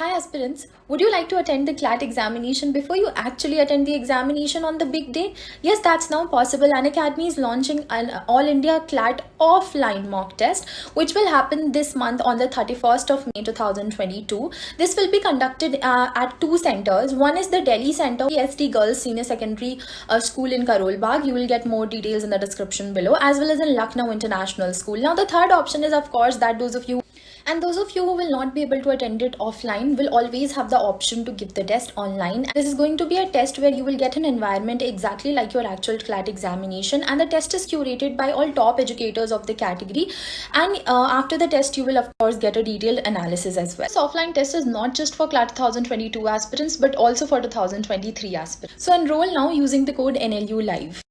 Hi aspirants, would you like to attend the CLAT examination before you actually attend the examination on the big day? Yes, that's now possible. Unacademy is launching an All India CLAT offline mock test which will happen this month on the 31st of May 2022. This will be conducted uh, at two centers. One is the Delhi Center, SD Girls Senior Secondary uh, School in Karol Bagh. You will get more details in the description below as well as in Lucknow International School. Now the third option is of course that those of you and those of you who will not be able to attend it offline will always have the option to give the test online. This is going to be a test where you will get an environment exactly like your actual CLAT examination and the test is curated by all top educators of the category and uh, after the test you will of course get a detailed analysis as well. This offline test is not just for CLAT 2022 aspirants but also for 2023 aspirants. So enroll now using the code NLU live.